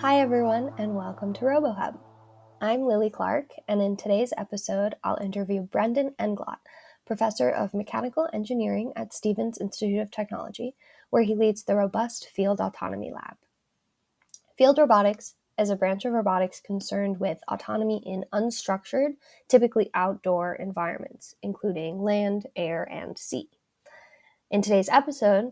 Hi, everyone, and welcome to RoboHub. I'm Lily Clark, and in today's episode, I'll interview Brendan Englot, professor of mechanical engineering at Stevens Institute of Technology, where he leads the Robust Field Autonomy Lab. Field robotics is a branch of robotics concerned with autonomy in unstructured, typically outdoor environments, including land, air, and sea. In today's episode,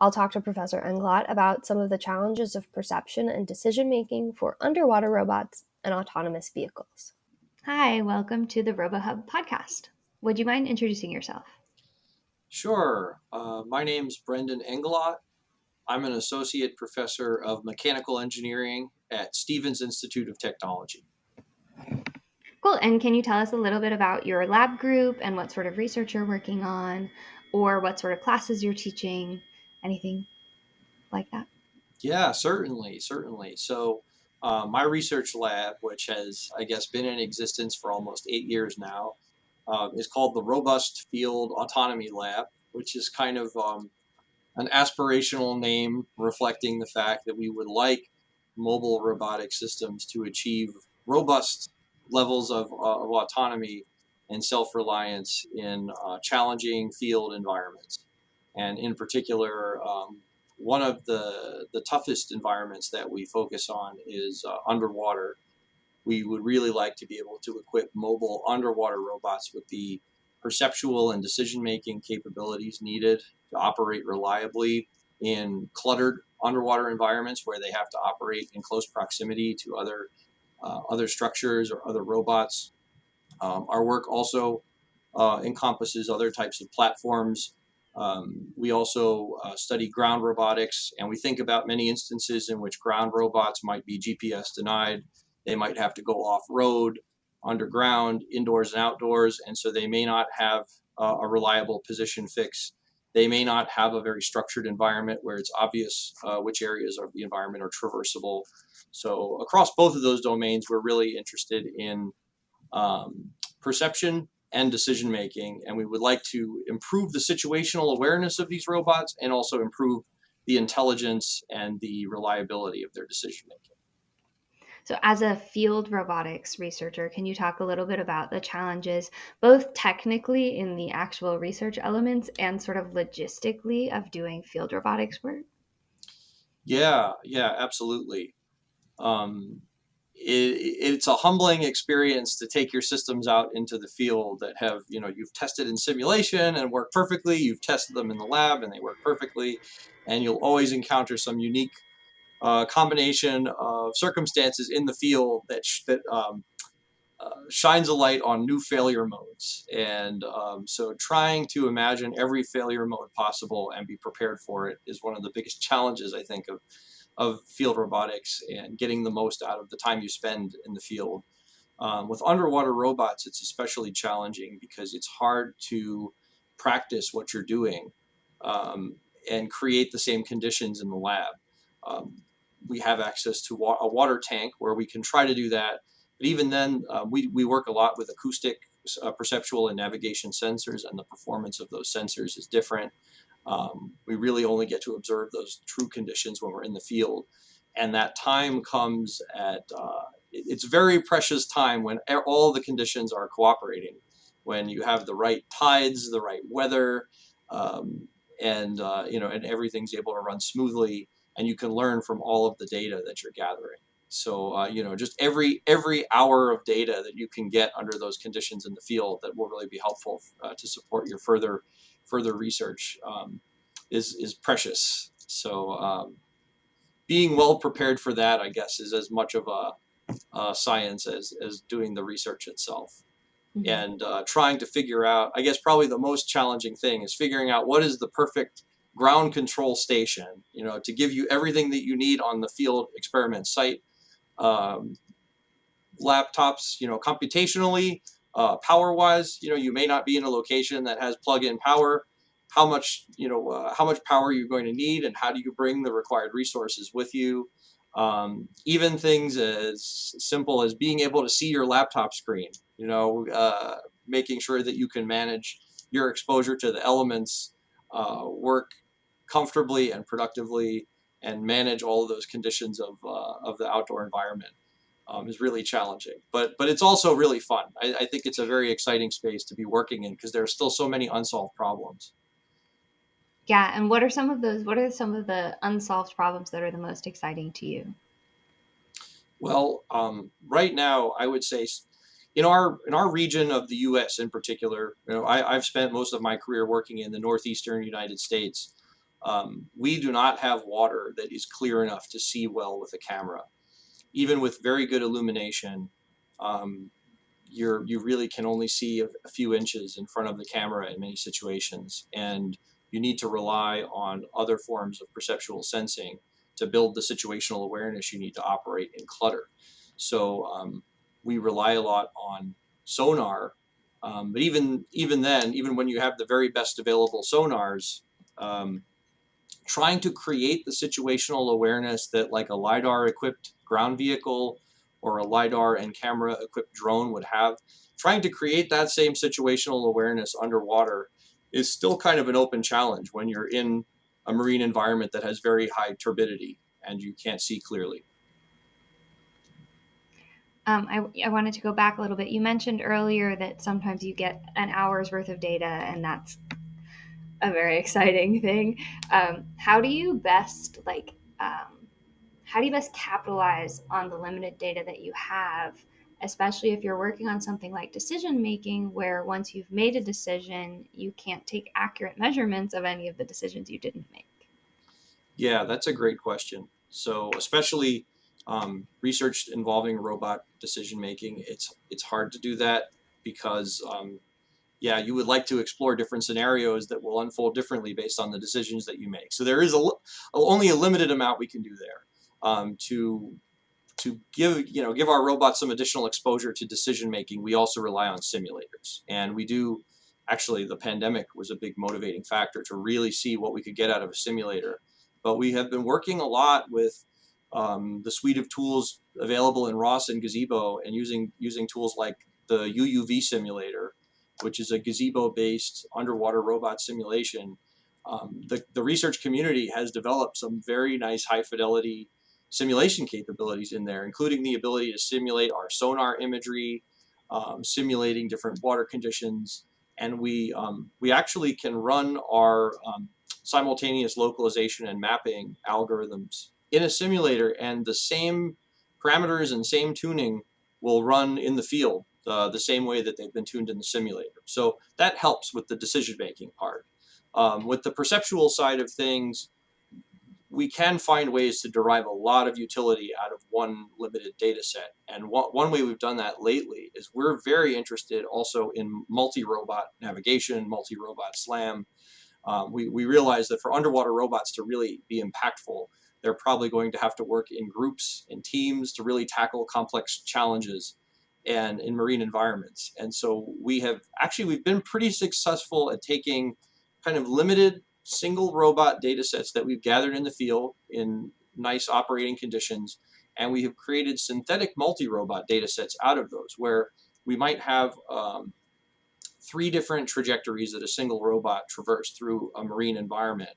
I'll talk to Professor Englot about some of the challenges of perception and decision making for underwater robots and autonomous vehicles. Hi, welcome to the RoboHub podcast. Would you mind introducing yourself? Sure. Uh, my name's Brendan Englot. I'm an associate professor of mechanical engineering at Stevens Institute of Technology. Cool. And can you tell us a little bit about your lab group and what sort of research you're working on, or what sort of classes you're teaching? Anything like that? Yeah, certainly, certainly. So, uh, my research lab, which has, I guess, been in existence for almost eight years now, uh, is called the Robust Field Autonomy Lab, which is kind of um, an aspirational name reflecting the fact that we would like mobile robotic systems to achieve robust levels of, uh, of autonomy and self-reliance in uh, challenging field environments. And in particular, um, one of the, the toughest environments that we focus on is uh, underwater. We would really like to be able to equip mobile underwater robots with the perceptual and decision-making capabilities needed to operate reliably in cluttered underwater environments where they have to operate in close proximity to other uh, other structures or other robots. Um, our work also uh, encompasses other types of platforms um, we also uh, study ground robotics, and we think about many instances in which ground robots might be GPS denied. They might have to go off road, underground, indoors and outdoors, and so they may not have uh, a reliable position fix. They may not have a very structured environment where it's obvious uh, which areas of the environment are traversable. So across both of those domains, we're really interested in um, perception and decision making. And we would like to improve the situational awareness of these robots and also improve the intelligence and the reliability of their decision making. So, as a field robotics researcher, can you talk a little bit about the challenges, both technically in the actual research elements and sort of logistically of doing field robotics work? Yeah, yeah, absolutely. Um, it, it's a humbling experience to take your systems out into the field that have, you know, you've tested in simulation and work perfectly. You've tested them in the lab and they work perfectly. And you'll always encounter some unique uh, combination of circumstances in the field that, that um, uh, shines a light on new failure modes. And um, so trying to imagine every failure mode possible and be prepared for it is one of the biggest challenges, I think, of of field robotics and getting the most out of the time you spend in the field. Um, with underwater robots, it's especially challenging because it's hard to practice what you're doing um, and create the same conditions in the lab. Um, we have access to wa a water tank where we can try to do that. But even then, uh, we, we work a lot with acoustic, uh, perceptual, and navigation sensors, and the performance of those sensors is different. Um, we really only get to observe those true conditions when we're in the field. And that time comes at, uh, it's very precious time when all the conditions are cooperating. When you have the right tides, the right weather, um, and, uh, you know, and everything's able to run smoothly and you can learn from all of the data that you're gathering. So uh, you know, just every every hour of data that you can get under those conditions in the field that will really be helpful uh, to support your further further research um, is is precious. So um, being well prepared for that, I guess, is as much of a, a science as as doing the research itself. Mm -hmm. And uh, trying to figure out, I guess, probably the most challenging thing is figuring out what is the perfect ground control station, you know, to give you everything that you need on the field experiment site. Um, laptops, you know, computationally, uh, power-wise, you know, you may not be in a location that has plug-in power. How much, you know, uh, how much power you're going to need, and how do you bring the required resources with you? Um, even things as simple as being able to see your laptop screen. You know, uh, making sure that you can manage your exposure to the elements, uh, work comfortably and productively, and manage all of those conditions of, uh, of the outdoor environment um, is really challenging. But but it's also really fun. I, I think it's a very exciting space to be working in because there are still so many unsolved problems. Yeah, and what are some of those? What are some of the unsolved problems that are the most exciting to you? Well, um, right now, I would say in our in our region of the U.S. in particular, you know, I, have spent most of my career working in the northeastern United States. Um, we do not have water that is clear enough to see well with a camera, even with very good illumination. Um, you're you really can only see a, few inches in front of the camera in many situations, and you need to rely on other forms of perceptual sensing to build the situational awareness you need to operate in clutter. So um, we rely a lot on sonar, um, but even even then, even when you have the very best available sonars, um, trying to create the situational awareness that like a lidar equipped ground vehicle or a lidar and camera equipped drone would have, trying to create that same situational awareness underwater is still kind of an open challenge when you're in a marine environment that has very high turbidity and you can't see clearly. Um, I, I, wanted to go back a little bit. You mentioned earlier that sometimes you get an hour's worth of data, and that's a very exciting thing. Um, how do you best like um, how do you best capitalize on the limited data that you have especially if you're working on something like decision making, where once you've made a decision, you can't take accurate measurements of any of the decisions you didn't make? Yeah, that's a great question. So, especially um, research involving robot decision making, it's it's hard to do that because, um, yeah, you would like to explore different scenarios that will unfold differently based on the decisions that you make. So there is a, only a limited amount we can do there um, to to give you know give our robots some additional exposure to decision making, we also rely on simulators, and we do. Actually, the pandemic was a big motivating factor to really see what we could get out of a simulator. But we have been working a lot with um, the suite of tools available in ROS and Gazebo, and using using tools like the UUV simulator, which is a gazebo-based underwater robot simulation. Um, the, the research community has developed some very nice high fidelity simulation capabilities in there, including the ability to simulate our sonar imagery, um, simulating different water conditions, and we um, we actually can run our um, simultaneous localization and mapping algorithms in a simulator, and the same parameters and same tuning will run in the field the same way that they've been tuned in the simulator. So that helps with the decision making part. Um, with the perceptual side of things, we can find ways to derive a lot of utility out of one limited data set. And one, one way we've done that lately is we're very interested also in multi-robot navigation, multi-robot SLAM. Um, we, we realize that for underwater robots to really be impactful, they're probably going to have to work in groups and teams to really tackle complex challenges and in marine environments. And so we have actually, we've been pretty successful at taking kind of limited single robot data sets that we've gathered in the field in nice operating conditions. And we have created synthetic multi-robot data sets out of those where we might have um, three different trajectories that a single robot traversed through a marine environment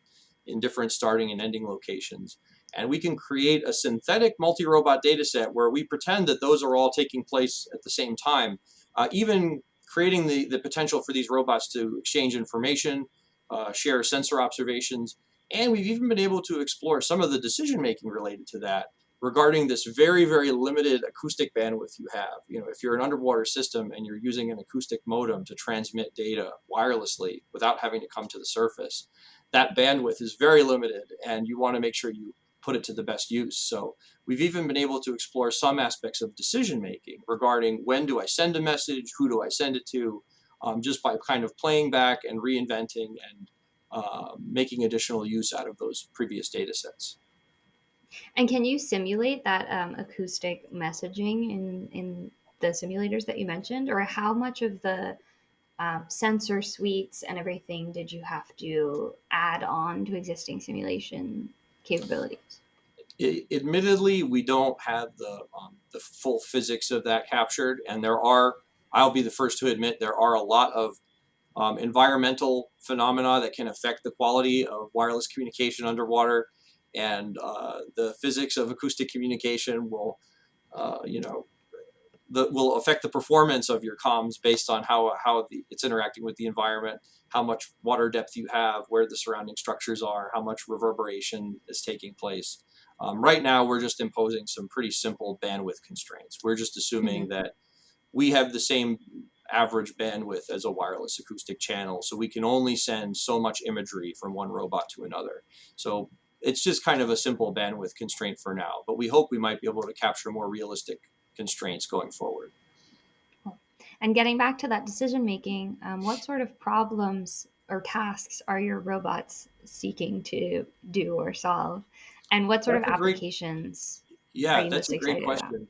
in different starting and ending locations. And we can create a synthetic multi-robot data set where we pretend that those are all taking place at the same time, uh, even creating the, the potential for these robots to exchange information, uh, share sensor observations, and we've even been able to explore some of the decision making related to that regarding this very, very limited acoustic bandwidth you have. You know, if you're an underwater system and you're using an acoustic modem to transmit data wirelessly without having to come to the surface, that bandwidth is very limited and you want to make sure you put it to the best use. So we've even been able to explore some aspects of decision making regarding when do I send a message, who do I send it to, um, just by kind of playing back and reinventing and uh, making additional use out of those previous data sets. And can you simulate that um, acoustic messaging in, in the simulators that you mentioned? Or how much of the um, sensor suites and everything did you have to add on to existing simulation capabilities? It, admittedly, we don't have the, um, the full physics of that captured, and there are I'll be the first to admit there are a lot of um, environmental phenomena that can affect the quality of wireless communication underwater. and uh, the physics of acoustic communication will, uh, you know, the, will affect the performance of your comms based on how how the, it's interacting with the environment, how much water depth you have, where the surrounding structures are, how much reverberation is taking place. Um, right now, we're just imposing some pretty simple bandwidth constraints. We're just assuming mm-hmm. that we have the same average bandwidth as a wireless acoustic channel, so we can only send so much imagery from one robot to another. So it's just kind of a simple bandwidth constraint for now, but we hope we might be able to capture more realistic constraints going forward. And getting back to that decision making, um, what sort of problems or tasks are your robots seeking to do or solve? And what sort that's of applications? Great, yeah, that's a great question. About?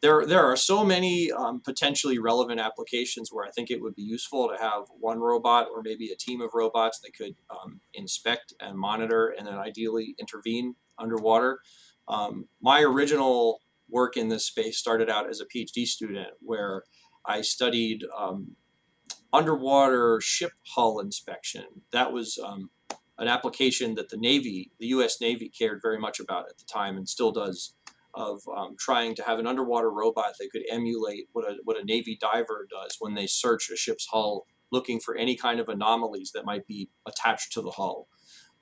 There, there are so many um, potentially relevant applications where I think it would be useful to have one robot or maybe a team of robots that could um, inspect and monitor and then ideally intervene underwater. Um, my original work in this space started out as a PhD student where I studied um, underwater ship hull inspection. That was um, an application that the Navy, the U.S. Navy, cared very much about at the time and still does, of um, trying to have an underwater robot that could emulate what a what a Navy diver does when they search a ship's hull, looking for any kind of anomalies that might be attached to the hull.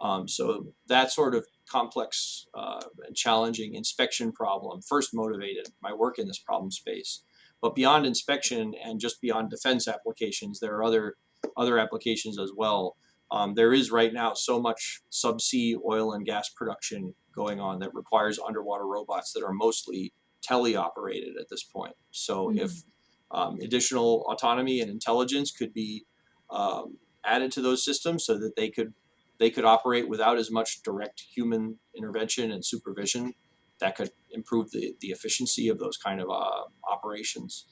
Um, so that sort of complex uh, and challenging inspection problem first motivated my work in this problem space. But beyond inspection and just beyond defense applications, there are other other applications as well. Um, there is right now so much subsea oil and gas production going on that requires underwater robots that are mostly teleoperated at this point. So mm-hmm. if um, additional autonomy and intelligence could be um, added to those systems so that they could they could operate without as much direct human intervention and supervision. That could improve the, the efficiency of those kind of uh, operations.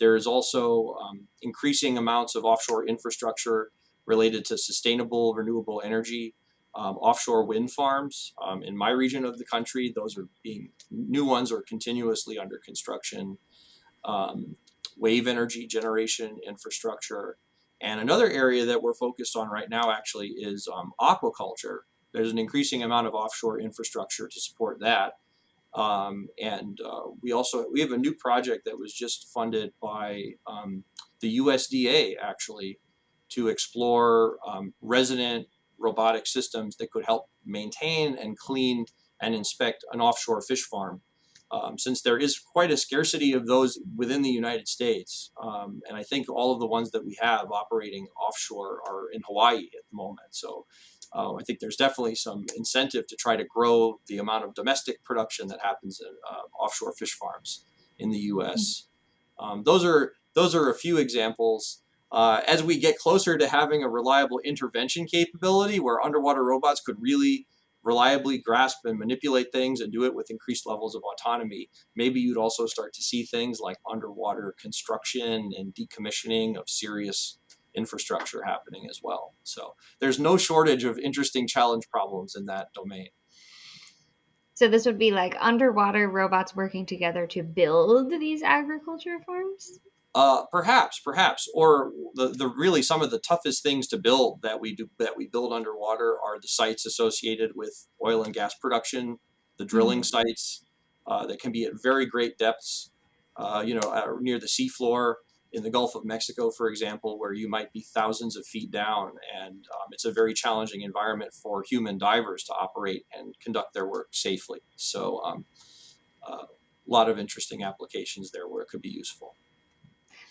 There is also um, increasing amounts of offshore infrastructure related to sustainable renewable energy, um, offshore wind farms. Um, in my region of the country, those are being new ones are continuously under construction. Um, wave energy generation infrastructure, and another area that we're focused on right now actually is um, aquaculture. There's an increasing amount of offshore infrastructure to support that. Um, and uh, we also we have a new project that was just funded by um, the USDA actually to explore um, resident robotic systems that could help maintain and clean and inspect an offshore fish farm um, since there is quite a scarcity of those within the United States. Um, and I think all of the ones that we have operating offshore are in Hawaii at the moment. So uh, I think there's definitely some incentive to try to grow the amount of domestic production that happens in uh, offshore fish farms in the U.S. Um, those are those are a few examples. Uh, as we get closer to having a reliable intervention capability where underwater robots could really reliably grasp and manipulate things and do it with increased levels of autonomy, maybe you'd also start to see things like underwater construction and decommissioning of serious infrastructure happening as well. So there's no shortage of interesting challenge problems in that domain. So this would be like underwater robots working together to build these aquaculture farms? Uh, perhaps, perhaps, or the, the really some of the toughest things to build that we do that we build underwater are the sites associated with oil and gas production, the drilling mm-hmm. sites uh, that can be at very great depths, uh, you know, uh, near the seafloor in the Gulf of Mexico, for example, where you might be thousands of feet down, and um, it's a very challenging environment for human divers to operate and conduct their work safely. So, um, uh, a lot of interesting applications there where it could be useful.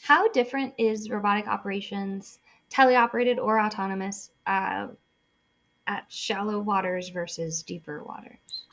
How different is robotic operations, teleoperated or autonomous, uh, at shallow waters versus deeper waters?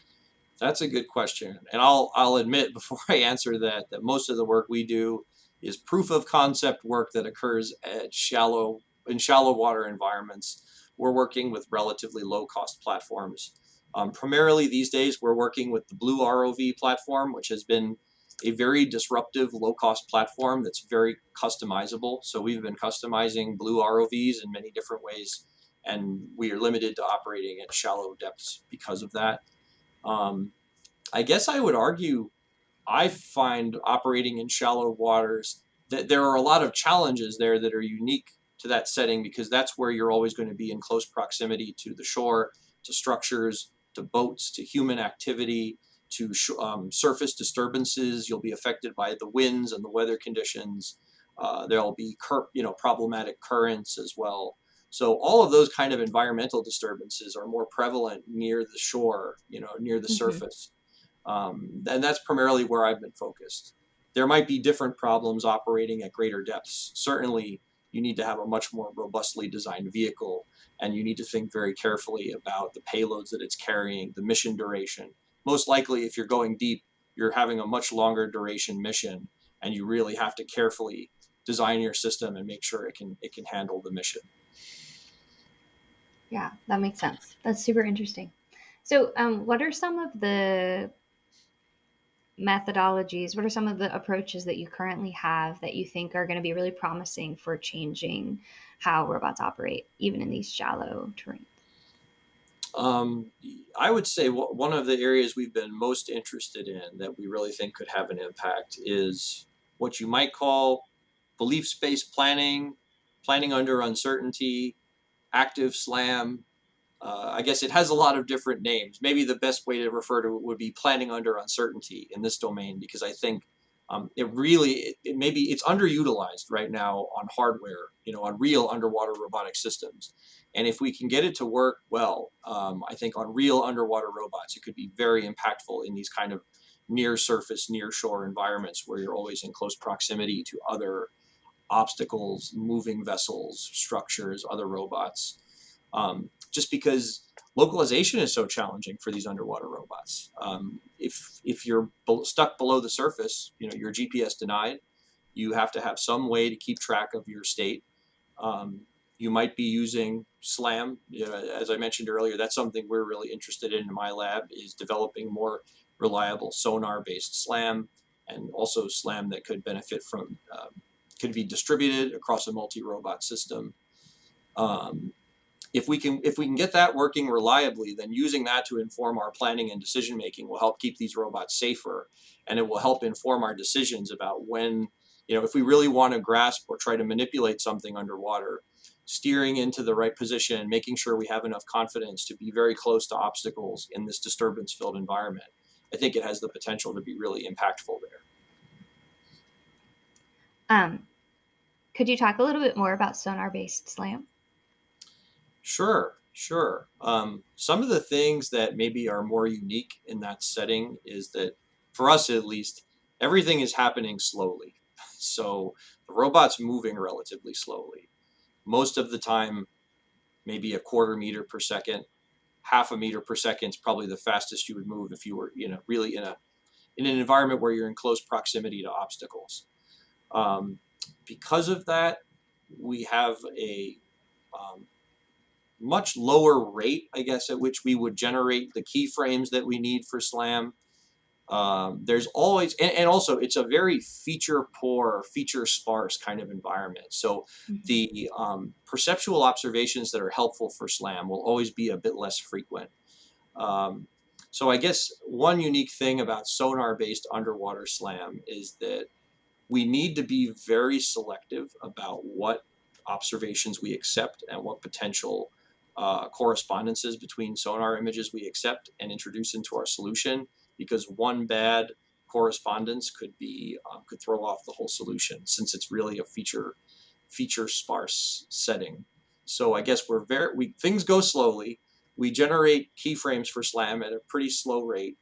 That's a good question, and I'll I'll admit before I answer that that most of the work we do is proof of concept work that occurs at shallow in shallow water environments. We're working with relatively low cost platforms. Um, primarily these days, we're working with the Blue ROV platform, which has been a very disruptive low-cost platform that's very customizable. So we've been customizing Blue ROVs in many different ways, and we are limited to operating at shallow depths because of that. Um, I guess I would argue I find operating in shallow waters that there are a lot of challenges there that are unique to that setting because that's where you're always going to be in close proximity to the shore, to structures, to boats to human activity to um, surface disturbances. You'll be affected by the winds and the weather conditions. Uh, there'll be you know problematic currents as well. So all of those kind of environmental disturbances are more prevalent near the shore, you know, near the mm-hmm. surface. Um, and that's primarily where I've been focused. There might be different problems operating at greater depths. Certainly, you need to have a much more robustly designed vehicle, and you need to think very carefully about the payloads that it's carrying, the mission duration. Most likely, if you're going deep, you're having a much longer duration mission, and you really have to carefully design your system and make sure it can it can handle the mission. Yeah, that makes sense. That's super interesting. So, um, what are some of the methodologies? What are some of the approaches that you currently have that you think are going to be really promising for changing how robots operate, even in these shallow terrains? Um, I would say one of the areas we've been most interested in that we really think could have an impact is what you might call belief space planning, planning under uncertainty, active slam. Uh, I guess it has a lot of different names. Maybe the best way to refer to it would be planning under uncertainty in this domain, because I think um, it really, it, it maybe it's underutilized right now on hardware, you know, on real underwater robotic systems. And if we can get it to work well, um, I think on real underwater robots, it could be very impactful in these kind of near surface, near shore environments where you're always in close proximity to other obstacles, moving vessels, structures, other robots. Um, just because localization is so challenging for these underwater robots. Um, if if you're stuck below the surface, you know you're GPS denied. You have to have some way to keep track of your state. Um, you might be using SLAM. You know, as I mentioned earlier, that's something we're really interested in in my lab is developing more reliable sonar-based SLAM and also SLAM that could benefit from um, can be distributed across a multi-robot system. Um, if we can if we can get that working reliably, then using that to inform our planning and decision making will help keep these robots safer, and it will help inform our decisions about when you know if we really want to grasp or try to manipulate something underwater, steering into the right position, making sure we have enough confidence to be very close to obstacles in this disturbance-filled environment. I think it has the potential to be really impactful there. Um, could you talk a little bit more about sonar-based SLAM? Sure, sure. Um, some of the things that maybe are more unique in that setting is that, for us at least, everything is happening slowly. So the robot's moving relatively slowly. Most of the time, maybe a quarter meter per second, half a meter per second is probably the fastest you would move if you were, you know, really in a in an environment where you're in close proximity to obstacles. Um, because of that, we have a um, much lower rate, I guess, at which we would generate the keyframes that we need for SLAM. Um, there's always, and, and, also it's a very feature poor, feature sparse kind of environment. So mm-hmm. the um, perceptual observations that are helpful for SLAM will always be a bit less frequent. Um, so I guess one unique thing about sonar-based underwater SLAM is that we need to be very selective about what observations we accept and what potential uh, correspondences between sonar images we accept and introduce into our solution because one bad correspondence could be um, could throw off the whole solution since it's really a feature feature sparse setting. So I guess we're very we things go slowly. We generate keyframes for SLAM at a pretty slow rate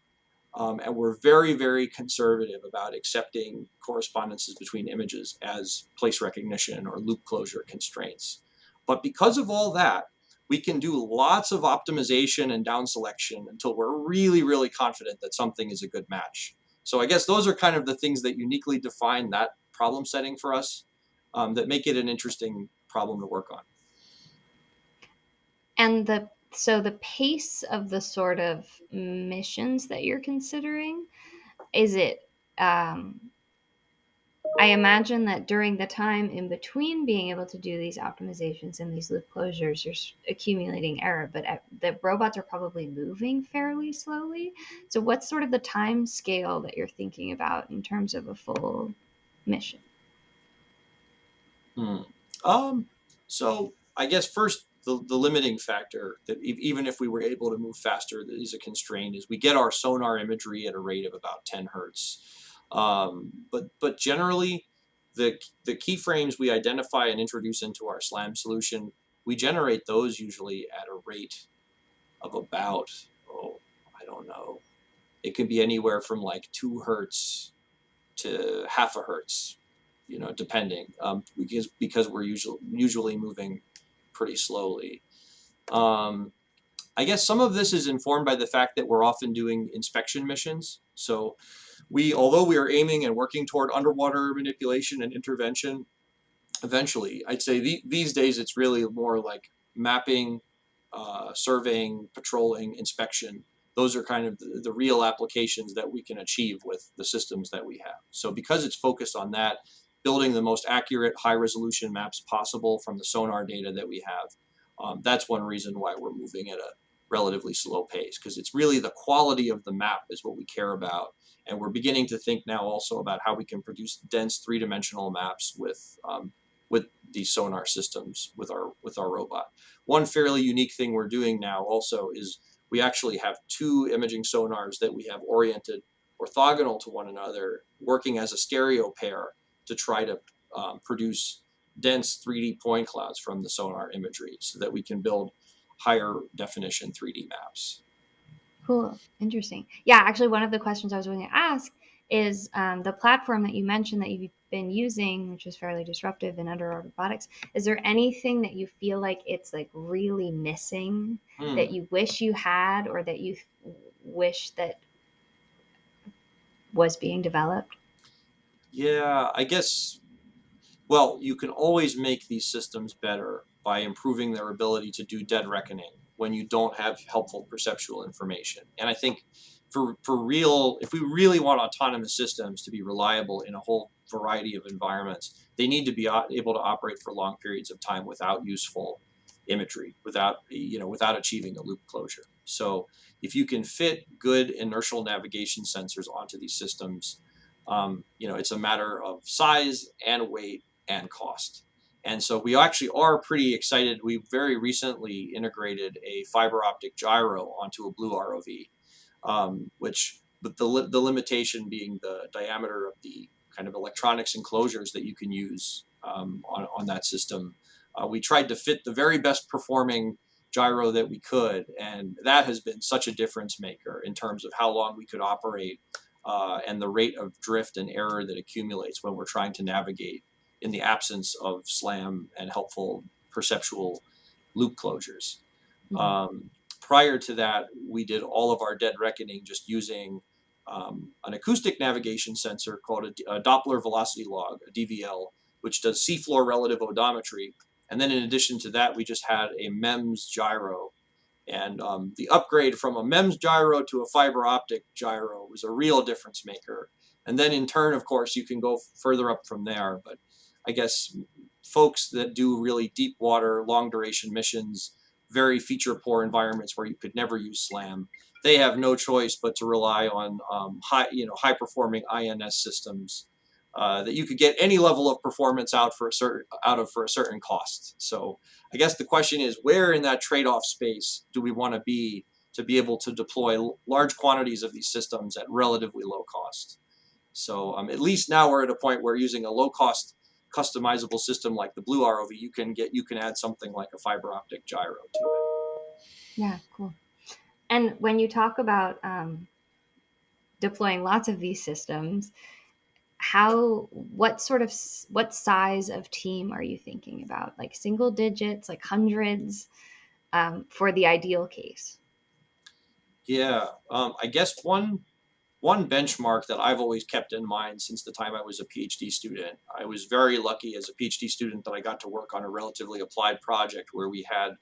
um, and we're very, very conservative about accepting correspondences between images as place recognition or loop closure constraints. But because of all that, we can do lots of optimization and down selection until we're really, really confident that something is a good match. So I guess those are kind of the things that uniquely define that problem setting for us um, that make it an interesting problem to work on. And the so the pace of the sort of missions that you're considering is it um, i imagine that during the time in between being able to do these optimizations and these loop closures you're accumulating error but the robots are probably moving fairly slowly so what's sort of the time scale that you're thinking about in terms of a full mission hmm. um, so I guess first the, the limiting factor that even if we were able to move faster, that is a constraint, is we get our sonar imagery at a rate of about 10 hertz. Um, but but generally, the the keyframes we identify and introduce into our SLAM solution, we generate those usually at a rate of about oh I don't know, it can be anywhere from like two hertz to half a hertz, you know, depending, um, because because we're usually usually moving pretty slowly. Um, I guess some of this is informed by the fact that we're often doing inspection missions. So we, although we are aiming and working toward underwater manipulation and intervention, eventually, I'd say the, these days it's really more like mapping, uh, surveying, patrolling, inspection. Those are kind of the, the real applications that we can achieve with the systems that we have. So because it's focused on that, building the most accurate high resolution maps possible from the sonar data that we have, um, that's one reason why we're moving at a relatively slow pace because it's really the quality of the map is what we care about and we're beginning to think now also about how we can produce dense three-dimensional maps with um, with these sonar systems with our with our robot. One fairly unique thing we're doing now also is we actually have two imaging sonars that we have oriented orthogonal to one another, working as a stereo pair to try to um, produce dense 3D point clouds from the sonar imagery so that we can build higher definition 3D maps. Cool. Interesting. Yeah, actually, one of the questions I was going to ask is um, the platform that you mentioned that you've been using, which is fairly disruptive in underwater robotics. Is there anything that you feel like it's like really missing Hmm. that you wish you had or that you wish that was being developed? Yeah, I guess, well, you can always make these systems better by improving their ability to do dead reckoning when you don't have helpful perceptual information. And I think for, for real, if we really want autonomous systems to be reliable in a whole variety of environments, they need to be able to operate for long periods of time without useful imagery, without, you know, without achieving a loop closure. So if you can fit good inertial navigation sensors onto these systems, um, you know, it's a matter of size and weight and cost. And so we actually are pretty excited. We very recently integrated a fiber optic gyro onto a blue ROV, um, which but the, li- the limitation being the diameter of the kind of electronics enclosures that you can use um, on, on that system. Uh, we tried to fit the very best performing gyro that we could, and that has been such a difference maker in terms of how long we could operate uh, and the rate of drift and error that accumulates when we're trying to navigate in the absence of SLAM and helpful perceptual loop closures. Mhm. Um, prior to that, we did all of our dead reckoning just using um, an acoustic navigation sensor called a, a Doppler velocity log, a DVL, which does seafloor relative odometry. And then in addition to that, we just had a MEMS gyro. And um, the upgrade from a MEMS gyro to a fiber optic gyro was a real difference maker. And then in turn, of course, you can go further up from there. But I guess folks that do really deep water, long duration missions, very feature poor environments where you could never use SLAM, they have no choice but to rely on um, high, you know, high performing INS systems uh, that you could get any level of performance out for a certain out of for a certain cost. So I guess the question is, where in that trade-off space do we want to be to be able to deploy large quantities of these systems at relatively low cost? So um, at least now we're at a point where using a low-cost customizable system like the Blue ROV, you can get you can add something like a fiber optic gyro to it. Yeah, cool. And when you talk about um, deploying lots of these systems, how, what sort of, what size of team are you thinking about? Like single digits, like hundreds, um, for the ideal case? Yeah, um, I guess one one benchmark that I've always kept in mind since the time I was a PhD student. I was very lucky as a PhD student that I got to work on a relatively applied project where we had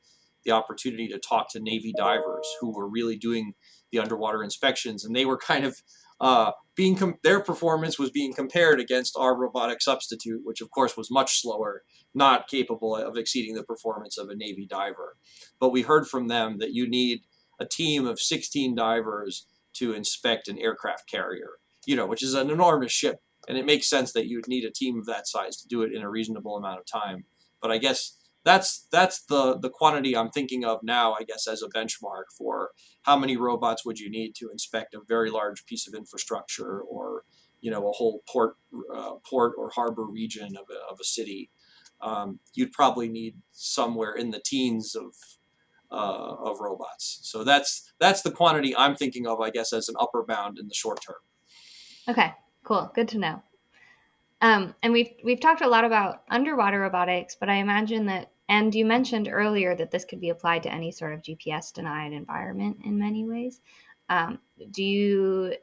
the opportunity to talk to Navy divers who were really doing the underwater inspections, and they were kind of uh, being their performance was being compared against our robotic substitute, which of course was much slower, not capable of exceeding the performance of a Navy diver. But we heard from them that you need a team of 16 divers to inspect an aircraft carrier, you know, which is an enormous ship. And it makes sense that you'd need a team of that size to do it in a reasonable amount of time. But I guess that's that's the the quantity I'm thinking of now, I guess, as a benchmark for how many robots would you need to inspect a very large piece of infrastructure or you know a whole port uh, port or harbor region of a, of a city. Um, you'd probably need somewhere in the teens of uh, of robots. So that's that's the quantity I'm thinking of, I guess, as an upper bound in the short term. Okay, cool. Good to know. Um, and we've we've talked a lot about underwater robotics, but I imagine that, and you mentioned earlier that this could be applied to any sort of GPS denied environment in many ways. Um, do you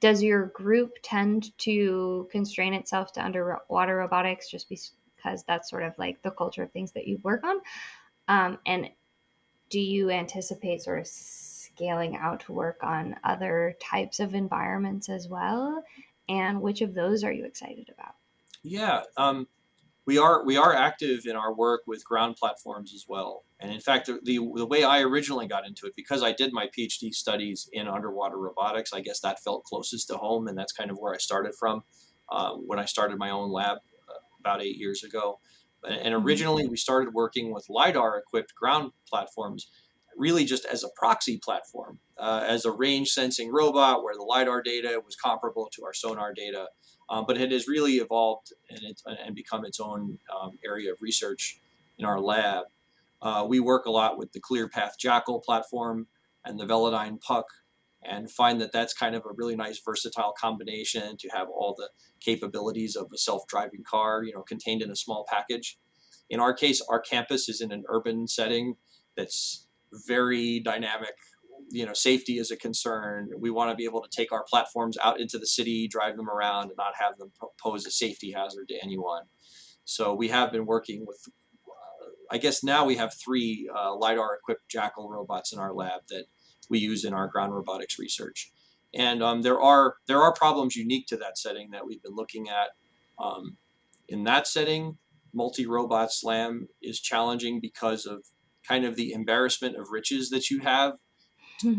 does your group tend to constrain itself to underwater robotics just because that's sort of like the culture of things that you work on? Um, and do you anticipate sort of scaling out to work on other types of environments as well? And which of those are you excited about? Yeah, um, we are we are active in our work with ground platforms as well. And in fact, the, the, way I originally got into it, because I did my PhD studies in underwater robotics, I guess that felt closest to home, and that's kind of where I started from uh, when I started my own lab uh, about eight years ago. And originally, we started working with LiDAR-equipped ground platforms, really just as a proxy platform, uh, as a range sensing robot where the LiDAR data was comparable to our sonar data. Um, but it has really evolved and, it, and become its own um, area of research in our lab. Uh, we work a lot with the ClearPath Jackal platform and the Velodyne Puck and find that that's kind of a really nice versatile combination to have all the capabilities of a self-driving car, you know, contained in a small package. In our case, our campus is in an urban setting that's very dynamic. You know, safety is a concern. We want to be able to take our platforms out into the city, drive them around, and not have them pose a safety hazard to anyone. So we have been working with I guess now we have three uh, LiDAR equipped Jackal robots in our lab that we use in our ground robotics research. And um, there are there are problems unique to that setting that we've been looking at. Um, in that setting, multi-robot SLAM is challenging because of kind of the embarrassment of riches that you have.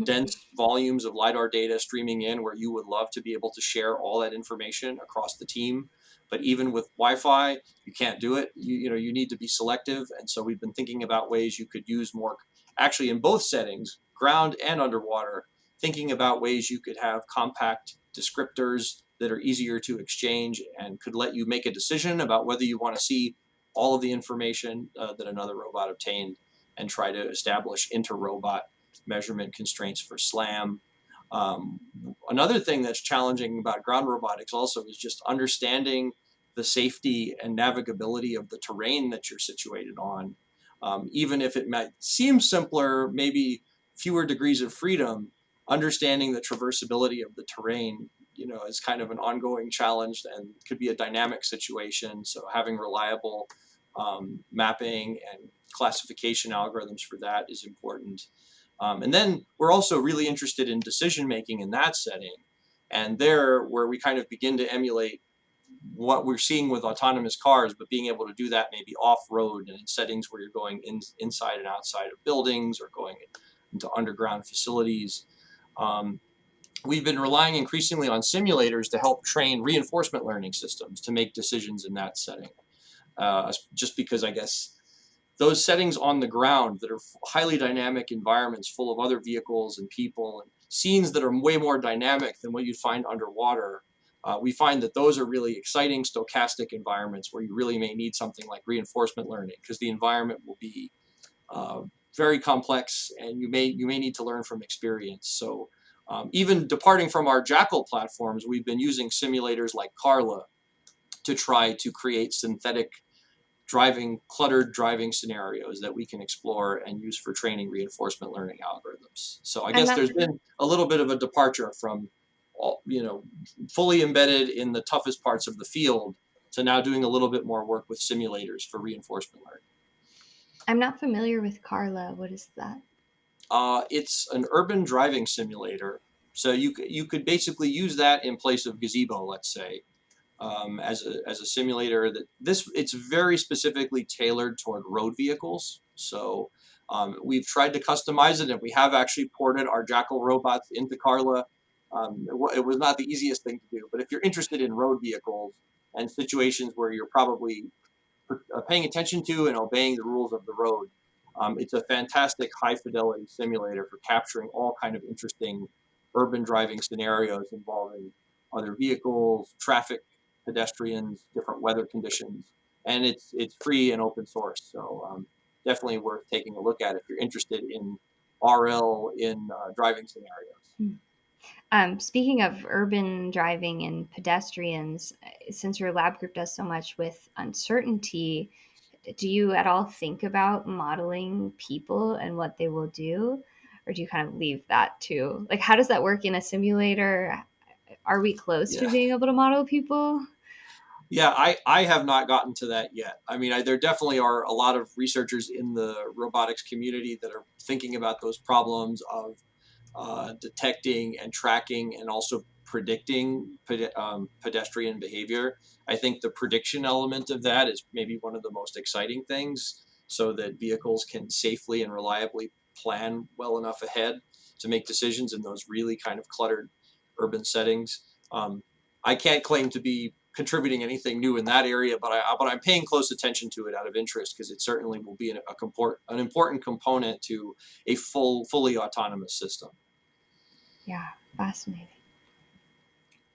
dense volumes of LiDAR data streaming in where you would love to be able to share all that information across the team. But even with Wi-Fi, you can't do it. You, you know, you need to be selective. And so we've been thinking about ways you could use more, actually in both settings, ground and underwater, thinking about ways you could have compact descriptors that are easier to exchange and could let you make a decision about whether you want to see all of the information uh, that another robot obtained and try to establish inter-robot measurement constraints for SLAM um, another thing that's challenging about ground robotics also is just understanding the safety and navigability of the terrain that you're situated on. Um, even if it might seem simpler, maybe fewer degrees of freedom, understanding the traversability of the terrain, you know, is kind of an ongoing challenge and could be a dynamic situation. So having reliable um, mapping and classification algorithms for that is important. Um, and then we're also really interested in decision making in that setting. And there, where we kind of begin to emulate what we're seeing with autonomous cars, but being able to do that maybe off-road and in settings where you're going in, inside and outside of buildings or going into underground facilities. Um, we've been relying increasingly on simulators to help train reinforcement learning systems to make decisions in that setting. Uh, just because I guess those settings on the ground that are highly dynamic environments full of other vehicles and people and scenes that are way more dynamic than what you'd find underwater, uh, we find that those are really exciting stochastic environments where you really may need something like reinforcement learning because the environment will be uh, very complex and you may you may need to learn from experience. So um, even departing from our Jackal platforms, we've been using simulators like Carla to try to create synthetic driving cluttered driving scenarios that we can explore and use for training reinforcement learning algorithms. So I guess there's been a little bit of a departure from all, you know fully embedded in the toughest parts of the field to now doing a little bit more work with simulators for reinforcement learning. I'm not familiar with Carla. What is that? Uh, it's an urban driving simulator. So you you could basically use that in place of Gazebo, let's say, um, as, a, as a simulator that this it's very specifically tailored toward road vehicles. So um, we've tried to customize it and we have actually ported our Jackal robots into Carla. Um, it, it, was not the easiest thing to do, but if you're interested in road vehicles and situations where you're probably paying attention to and obeying the rules of the road. Um, it's a fantastic high fidelity simulator for capturing all kind of interesting urban driving scenarios involving other vehicles, traffic, pedestrians, different weather conditions, and it's it's free and open source. So um, definitely worth taking a look at if you're interested in RL in uh, driving scenarios. Hmm. Um, speaking of urban driving and pedestrians, since your lab group does so much with uncertainty, do you at all think about modeling people and what they will do? Or do you kind of leave that to like how does that work in a simulator? Are we close yeah. to being able to model people? Yeah, I, I have not gotten to that yet. I mean, I, there definitely are a lot of researchers in the robotics community that are thinking about those problems of uh, detecting and tracking and also predicting um, pedestrian behavior. I think the prediction element of that is maybe one of the most exciting things so that vehicles can safely and reliably plan well enough ahead to make decisions in those really kind of cluttered urban settings. Um, I can't claim to be contributing anything new in that area, but I but I'm paying close attention to it out of interest because it certainly will be an, a comport, an important component to a full fully autonomous system. Yeah, fascinating.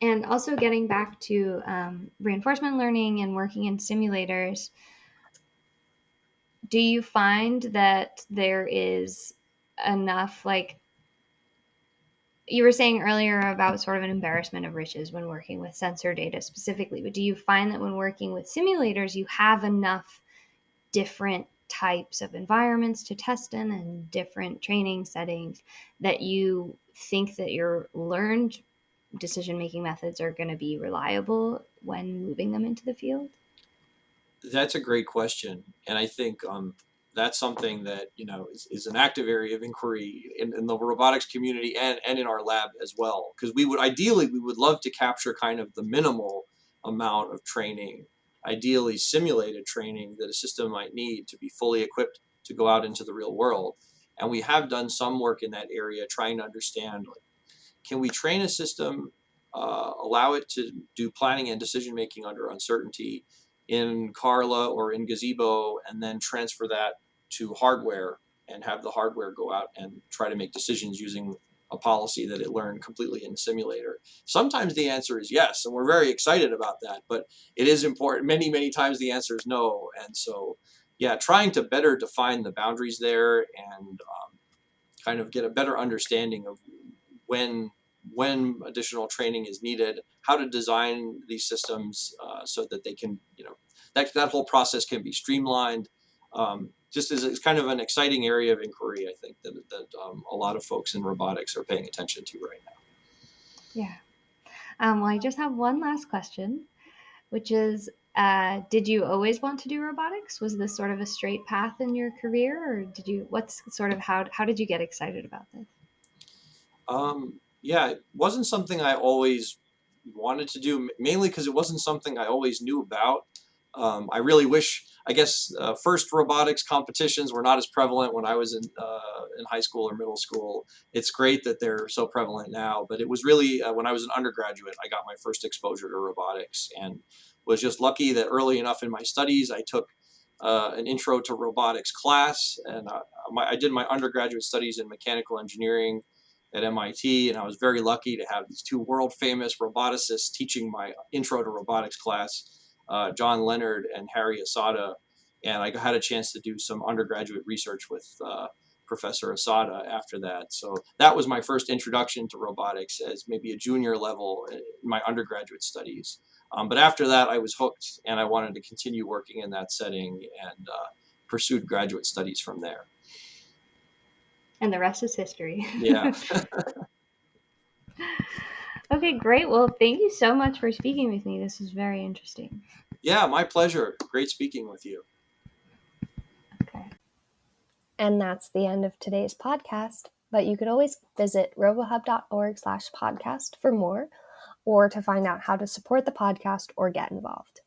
And also getting back to um, reinforcement learning and working in simulators, do you find that there is enough like you were saying earlier about sort of an embarrassment of riches when working with sensor data specifically, but do you find that when working with simulators, you have enough different types of environments to test in and different training settings that you think that your learned decision making methods are going to be reliable when moving them into the field? That's a great question. And I think um, that's something that you know is, is an active area of inquiry in, in the robotics community and, and in our lab as well because we would ideally we would love to capture kind of the minimal amount of training ideally simulated training that a system might need to be fully equipped to go out into the real world and we have done some work in that area trying to understand like, can we train a system uh, allow it to do planning and decision making under uncertainty in Carla or in Gazebo and then transfer that to hardware and have the hardware go out and try to make decisions using a policy that it learned completely in the simulator. Sometimes the answer is yes, and we're very excited about that, but it is important. Many, many times the answer is no. And so, yeah, trying to better define the boundaries there and um, kind of get a better understanding of when when additional training is needed, how to design these systems uh, so that they can, you know, that, that whole process can be streamlined. Um, just as it's kind of an exciting area of inquiry, I think that, that um, a lot of folks in robotics are paying attention to right now. Yeah. Um, well, I just have one last question, which is uh, did you always want to do robotics? Was this sort of a straight path in your career, or did you? What's sort of how how did you get excited about this? Um, yeah, it wasn't something I always wanted to do, mainly because it wasn't something I always knew about. Um, I really wish, I guess, uh, first robotics competitions were not as prevalent when I was in, uh, in high school or middle school. It's great that they're so prevalent now, but it was really uh, when I was an undergraduate, I got my first exposure to robotics and was just lucky that early enough in my studies, I took uh, an intro to robotics class and uh, my, I did my undergraduate studies in mechanical engineering at MIT, and I was very lucky to have these two world famous roboticists teaching my intro to robotics class uh, John Leonard and Harry Asada, and I had a chance to do some undergraduate research with uh, Professor Asada after that. So that was my first introduction to robotics as maybe a junior level in my undergraduate studies. Um, but after that, I was hooked, and I wanted to continue working in that setting and uh, pursued graduate studies from there. And the rest is history. Yeah. Okay, great. Well, thank you so much for speaking with me. This was very interesting. Yeah, my pleasure. Great speaking with you. Okay. And that's the end of today's podcast. But you could always visit robohub.org slash podcast for more or to find out how to support the podcast or get involved.